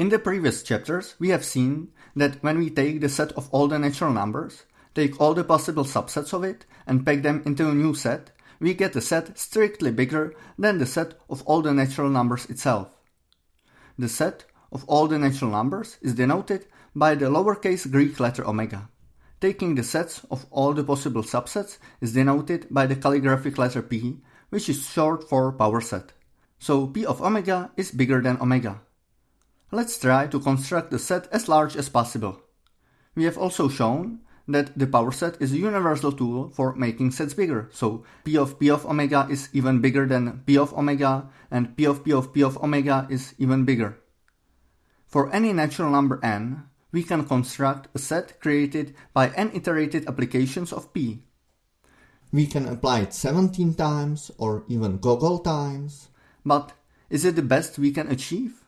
In the previous chapters, we have seen that when we take the set of all the natural numbers, take all the possible subsets of it, and pack them into a new set, we get a set strictly bigger than the set of all the natural numbers itself. The set of all the natural numbers is denoted by the lowercase Greek letter omega. Taking the sets of all the possible subsets is denoted by the calligraphic letter p, which is short for power set. So p of omega is bigger than omega. Let's try to construct the set as large as possible. We have also shown that the power set is a universal tool for making sets bigger, so p of p of omega is even bigger than p of omega, and p of p of p of omega is even bigger. For any natural number n, we can construct a set created by n iterated applications of p. We can apply it 17 times or even googol times. But is it the best we can achieve?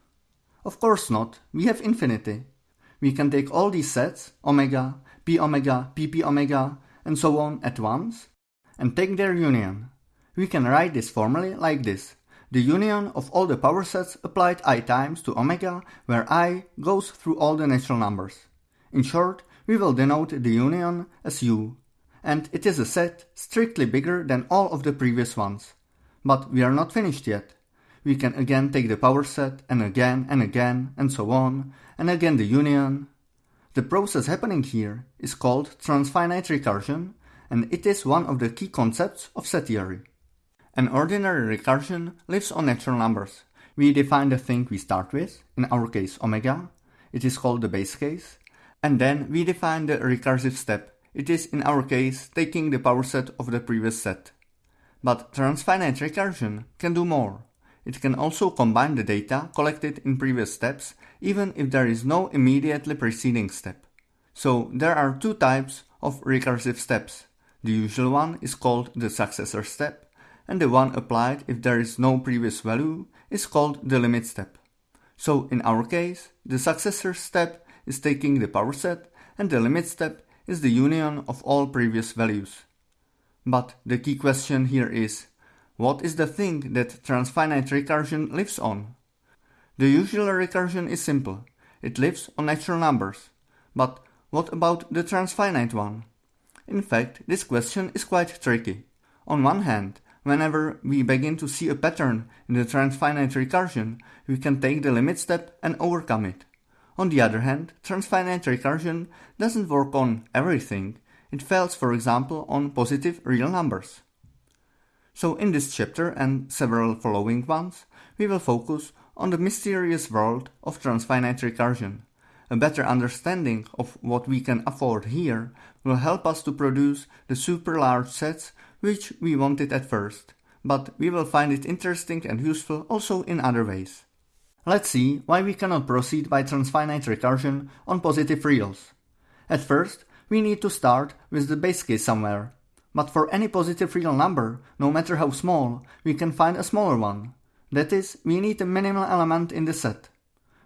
Of course not, we have infinity. We can take all these sets, omega, p omega, pp omega, and so on at once, and take their union. We can write this formally like this. The union of all the power sets applied i times to omega, where i goes through all the natural numbers. In short, we will denote the union as u, and it is a set strictly bigger than all of the previous ones. But we are not finished yet we can again take the power set and again and again and so on, and again the union. The process happening here is called transfinite recursion, and it is one of the key concepts of set theory. An ordinary recursion lives on natural numbers. We define the thing we start with, in our case omega, it is called the base case, and then we define the recursive step, it is in our case taking the power set of the previous set. But transfinite recursion can do more. It can also combine the data collected in previous steps even if there is no immediately preceding step. So there are two types of recursive steps. The usual one is called the successor step and the one applied if there is no previous value is called the limit step. So in our case, the successor step is taking the power set and the limit step is the union of all previous values. But the key question here is, what is the thing that transfinite recursion lives on? The usual recursion is simple. It lives on natural numbers. But what about the transfinite one? In fact, this question is quite tricky. On one hand, whenever we begin to see a pattern in the transfinite recursion, we can take the limit step and overcome it. On the other hand, transfinite recursion doesn't work on everything. It fails, for example, on positive real numbers. So in this chapter and several following ones, we will focus on the mysterious world of transfinite recursion. A better understanding of what we can afford here will help us to produce the super large sets which we wanted at first, but we will find it interesting and useful also in other ways. Let's see why we cannot proceed by transfinite recursion on positive reals. At first, we need to start with the base case somewhere, but for any positive real number, no matter how small, we can find a smaller one. That is, we need a minimal element in the set.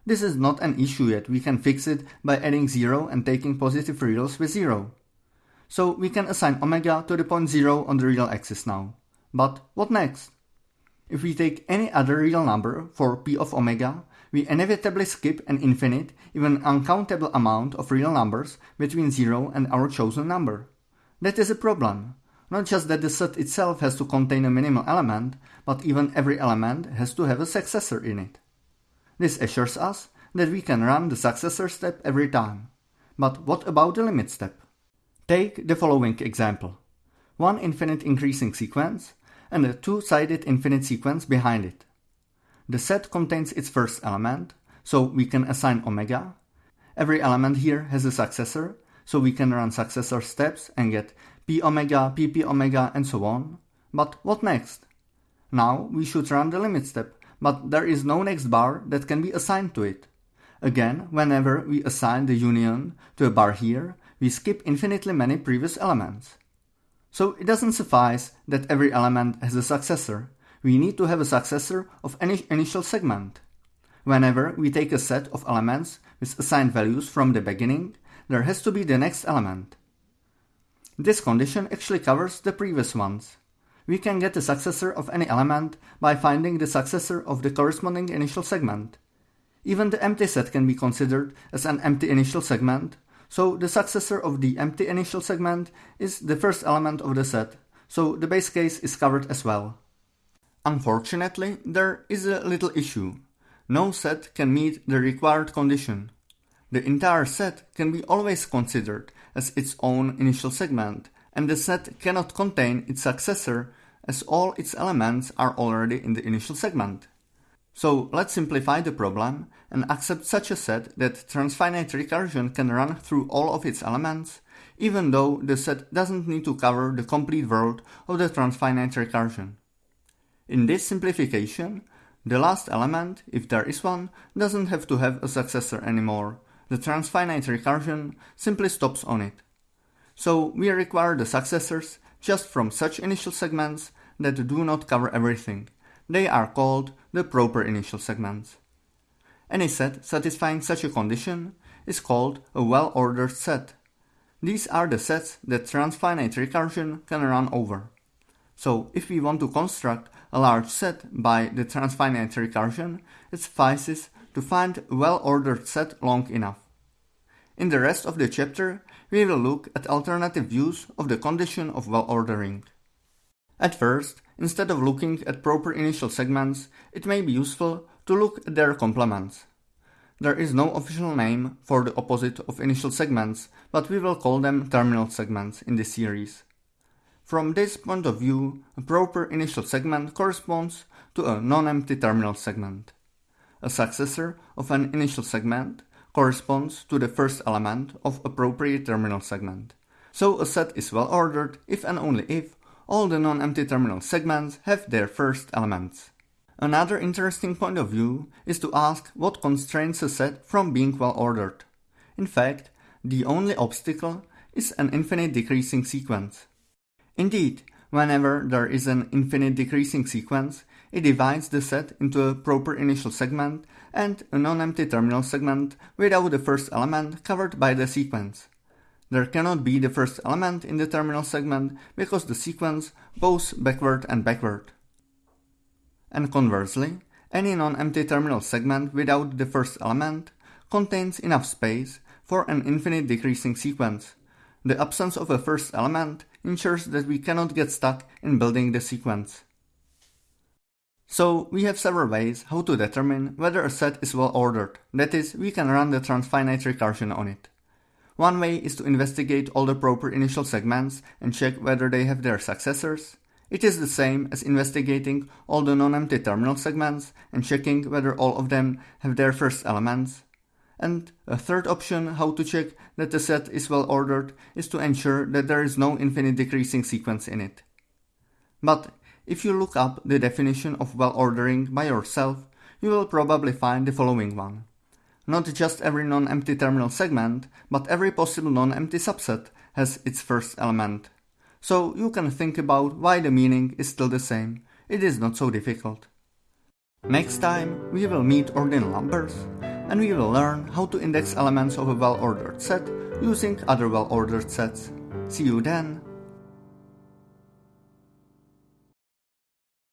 This is not an issue yet, we can fix it by adding 0 and taking positive reals with 0. So we can assign omega to the point 0 on the real axis now. But what next? If we take any other real number for p of omega, we inevitably skip an infinite, even uncountable amount of real numbers between 0 and our chosen number. That is a problem. Not just that the set itself has to contain a minimal element, but even every element has to have a successor in it. This assures us that we can run the successor step every time. But what about the limit step? Take the following example. One infinite increasing sequence and a two-sided infinite sequence behind it. The set contains its first element, so we can assign omega. Every element here has a successor, so we can run successor steps and get p omega, pp omega and so on. But what next? Now we should run the limit step, but there is no next bar that can be assigned to it. Again, whenever we assign the union to a bar here, we skip infinitely many previous elements. So it doesn't suffice that every element has a successor. We need to have a successor of any initial segment. Whenever we take a set of elements with assigned values from the beginning, there has to be the next element. This condition actually covers the previous ones. We can get the successor of any element by finding the successor of the corresponding initial segment. Even the empty set can be considered as an empty initial segment, so the successor of the empty initial segment is the first element of the set, so the base case is covered as well. Unfortunately, there is a little issue. No set can meet the required condition. The entire set can be always considered as its own initial segment, and the set cannot contain its successor as all its elements are already in the initial segment. So let's simplify the problem and accept such a set that transfinite recursion can run through all of its elements, even though the set doesn't need to cover the complete world of the transfinite recursion. In this simplification, the last element, if there is one, doesn't have to have a successor anymore. The transfinite recursion simply stops on it. So we require the successors just from such initial segments that do not cover everything. They are called the proper initial segments. Any set satisfying such a condition is called a well-ordered set. These are the sets that transfinite recursion can run over. So if we want to construct a large set by the transfinite recursion, it suffices to find a well-ordered set long enough. In the rest of the chapter, we will look at alternative views of the condition of well-ordering. At first, instead of looking at proper initial segments, it may be useful to look at their complements. There is no official name for the opposite of initial segments, but we will call them terminal segments in this series. From this point of view, a proper initial segment corresponds to a non-empty terminal segment. A successor of an initial segment corresponds to the first element of appropriate terminal segment. So a set is well ordered if and only if all the non-empty terminal segments have their first elements. Another interesting point of view is to ask what constrains a set from being well ordered. In fact, the only obstacle is an infinite decreasing sequence. Indeed, whenever there is an infinite decreasing sequence, it divides the set into a proper initial segment and a non-empty terminal segment without the first element covered by the sequence. There cannot be the first element in the terminal segment because the sequence goes backward and backward. And conversely, any non-empty terminal segment without the first element contains enough space for an infinite decreasing sequence. The absence of a first element ensures that we cannot get stuck in building the sequence. So we have several ways how to determine whether a set is well ordered, that is, we can run the transfinite recursion on it. One way is to investigate all the proper initial segments and check whether they have their successors. It is the same as investigating all the non-empty terminal segments and checking whether all of them have their first elements. And a third option how to check that the set is well ordered is to ensure that there is no infinite decreasing sequence in it. But if you look up the definition of well ordering by yourself, you will probably find the following one. Not just every non-empty terminal segment, but every possible non-empty subset has its first element. So you can think about why the meaning is still the same. It is not so difficult. Next time we will meet ordinal numbers and we will learn how to index elements of a well-ordered set using other well-ordered sets. See you then!